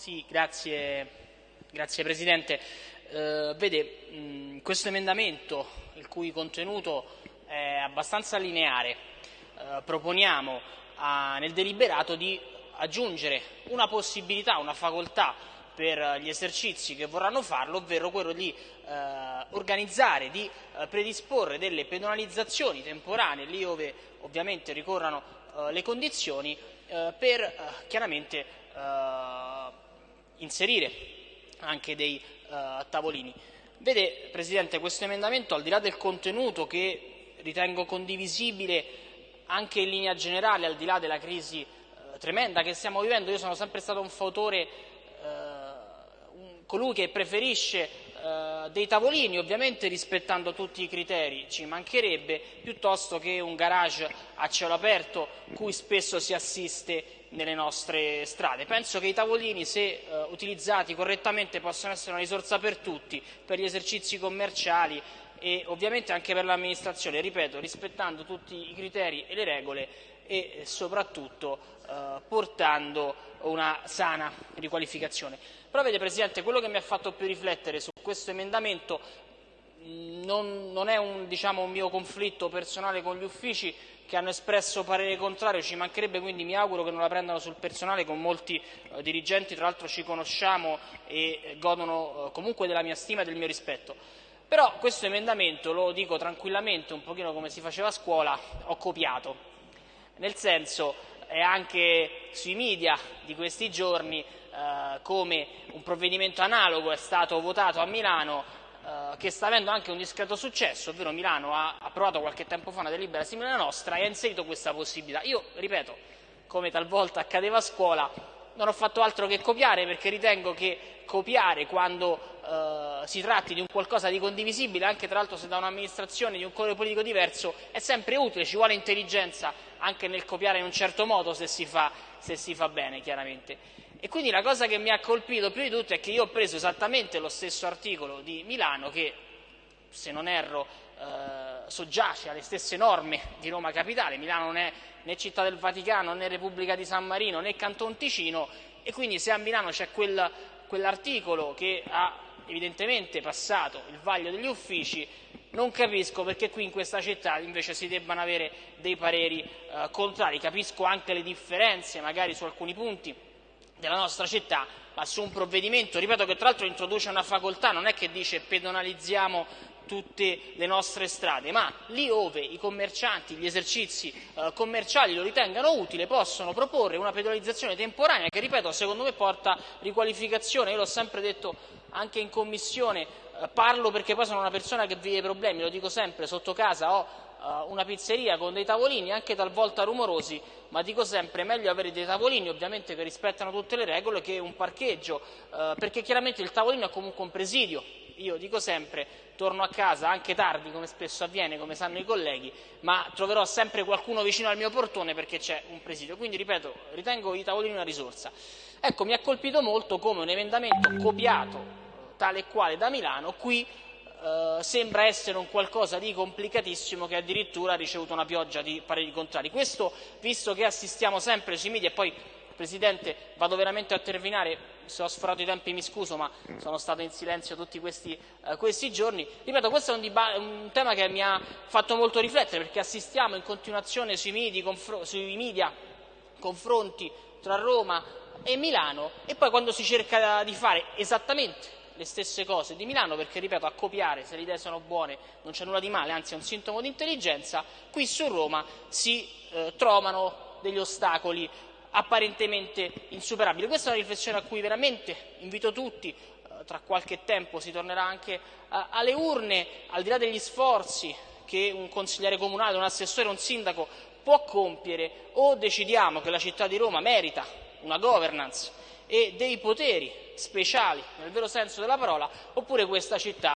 Sì, grazie, grazie Presidente. Eh, vede, mh, questo emendamento, il cui contenuto è abbastanza lineare, eh, proponiamo a, nel deliberato di aggiungere una possibilità, una facoltà per gli esercizi che vorranno farlo, ovvero quello di eh, organizzare, di eh, predisporre delle penalizzazioni temporanee, lì dove ovviamente ricorrano eh, le condizioni, eh, per eh, chiaramente inserire anche dei tavolini. Vede, Presidente, questo emendamento, al di là del contenuto che ritengo condivisibile anche in linea generale, al di là della crisi tremenda che stiamo vivendo, io sono sempre stato un fautore colui che preferisce dei tavolini, ovviamente rispettando tutti i criteri, ci mancherebbe, piuttosto che un garage a cielo aperto cui spesso si assiste nelle nostre strade. Penso che i tavolini, se eh, utilizzati correttamente, possano essere una risorsa per tutti, per gli esercizi commerciali e ovviamente anche per l'amministrazione, ripeto, rispettando tutti i criteri e le regole e soprattutto eh, portando una sana riqualificazione. Però vede Presidente, quello che mi ha fatto più riflettere su questo emendamento non, non è un, diciamo, un, mio conflitto personale con gli uffici che hanno espresso parere contrario, ci mancherebbe quindi mi auguro che non la prendano sul personale con molti eh, dirigenti, tra l'altro ci conosciamo e godono eh, comunque della mia stima e del mio rispetto. Però questo emendamento, lo dico tranquillamente, un pochino come si faceva a scuola, ho copiato nel senso è anche sui media di questi giorni eh, come un provvedimento analogo è stato votato a Milano eh, che sta avendo anche un discreto successo, ovvero Milano ha approvato qualche tempo fa una delibera simile alla nostra e ha inserito questa possibilità. Io, ripeto, come talvolta accadeva a scuola, non ho fatto altro che copiare perché ritengo che copiare quando eh, si tratti di un qualcosa di condivisibile, anche tra l'altro se da un'amministrazione di un colore politico diverso, è sempre utile, ci vuole intelligenza anche nel copiare in un certo modo se si fa, se si fa bene chiaramente. E quindi la cosa che mi ha colpito più di tutto è che io ho preso esattamente lo stesso articolo di Milano che, se non erro, eh, soggiace alle stesse norme di Roma Capitale, Milano non è né città del Vaticano né Repubblica di San Marino né Canton Ticino. E quindi se a Milano c'è quel, quell'articolo che ha evidentemente passato il vaglio degli uffici, non capisco perché qui in questa città invece si debbano avere dei pareri eh, contrari, capisco anche le differenze magari su alcuni punti della nostra città, ma su un provvedimento, ripeto che tra l'altro introduce una facoltà, non è che dice pedonalizziamo tutte le nostre strade, ma lì dove i commercianti, gli esercizi eh, commerciali lo ritengano utile, possono proporre una pedonalizzazione temporanea che, ripeto, secondo me porta riqualificazione. Io l'ho sempre detto anche in commissione, eh, parlo perché poi sono una persona che vive problemi, lo dico sempre, sotto casa ho eh, una pizzeria con dei tavolini anche talvolta rumorosi, ma dico sempre meglio avere dei tavolini ovviamente che rispettano tutte le regole che un parcheggio, eh, perché chiaramente il tavolino è comunque un presidio. Io dico sempre, torno a casa anche tardi, come spesso avviene, come sanno i colleghi, ma troverò sempre qualcuno vicino al mio portone perché c'è un presidio. Quindi, ripeto, ritengo i tavolini una risorsa. Ecco, mi ha colpito molto come un emendamento copiato tale e quale da Milano qui eh, sembra essere un qualcosa di complicatissimo che addirittura ha ricevuto una pioggia di pareri contrari. Questo visto che assistiamo sempre sui media e poi Presidente vado veramente a terminare, se ho sforato i tempi mi scuso ma sono stato in silenzio tutti questi, eh, questi giorni. Ripeto, questo è un, un, tema che mi ha fatto molto riflettere perché assistiamo in continuazione sui media, sui media confronti tra Roma e Milano e poi quando si cerca di fare esattamente le stesse cose di Milano perché, ripeto, a copiare, se le idee sono buone, non c'è nulla di male, anzi è un sintomo di intelligenza, qui su Roma si eh, trovano degli ostacoli apparentemente insuperabili. Questa è una riflessione a cui veramente invito tutti, eh, tra qualche tempo si tornerà anche eh, alle urne, al di là degli sforzi che un consigliere comunale, un assessore, un sindaco può compiere, o decidiamo che la città di Roma merita una governance e dei poteri speciali nel vero senso della parola, oppure questa città